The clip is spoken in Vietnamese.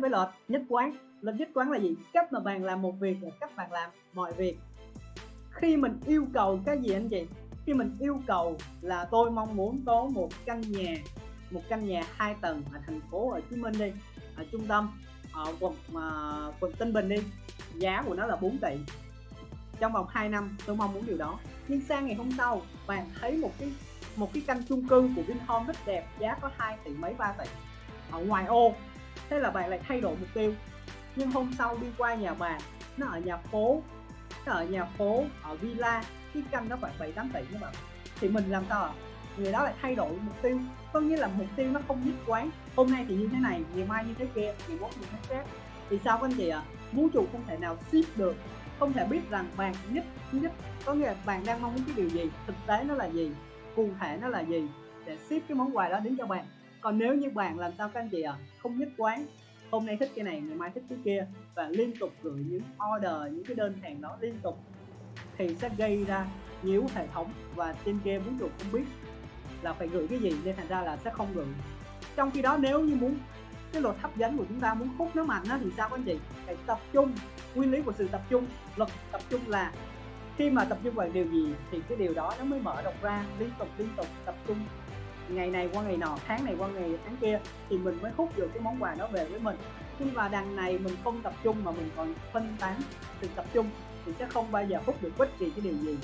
với lệch nhất quán. Lệch nhất quán là gì? Cách mà bạn làm một việc là cách bạn làm mọi việc. Khi mình yêu cầu cái gì anh chị? Khi mình yêu cầu là tôi mong muốn có một căn nhà một căn nhà hai tầng ở thành phố Hồ Chí Minh đi ở trung tâm ở quận uh, quận Tân Bình đi. Giá của nó là 4 tỷ. Trong vòng 2 năm tôi mong muốn điều đó. Nhưng sang ngày hôm sau bạn thấy một cái một cái căn chung cư của Vinhome rất đẹp giá có 2 tỷ mấy 3 tỷ. Ở ngoài ô thế là bạn lại thay đổi mục tiêu. Nhưng hôm sau đi qua nhà bạn, nó ở nhà phố, nó ở nhà phố, ở villa, cái căn nó khoảng 7 8 tỷ các bạn. Thì mình làm sao ạ? Người đó lại thay đổi mục tiêu. Có nghĩa là mục tiêu nó không nhất quán. Hôm nay thì như thế này, ngày mai như thế kia, ngày mốt như thế khác. Thì sao các anh chị ạ? Vũ trụ không thể nào ship được. Không thể biết rằng bạn nhất nhất, có nghĩa là bạn đang mong muốn cái điều gì, thực tế nó là gì, cụ thể nó là gì, để ship cái món quà đó đến cho bạn còn nếu như bạn làm sao các anh chị ạ? Không nhất quán. Hôm nay thích cái này ngày mai thích cái kia. Và liên tục gửi những order những cái đơn hàng đó liên tục thì sẽ gây ra nhiễu hệ thống và trên kia muốn được không biết là phải gửi cái gì nên thành ra là sẽ không gửi. Trong khi đó nếu như muốn cái luật hấp dẫn của chúng ta muốn hút nó mạnh á, thì sao các anh chị? Phải tập trung nguyên lý của sự tập trung. Luật tập trung là khi mà tập trung vào điều gì thì cái điều đó nó mới mở rộng ra liên tục liên tục tập trung ngày này qua ngày nọ, tháng này qua ngày tháng kia, thì mình mới hút được cái món quà đó về với mình. Nhưng mà đằng này mình không tập trung mà mình còn phân tán sự tập trung, thì sẽ không bao giờ hút được bất kỳ cái điều gì.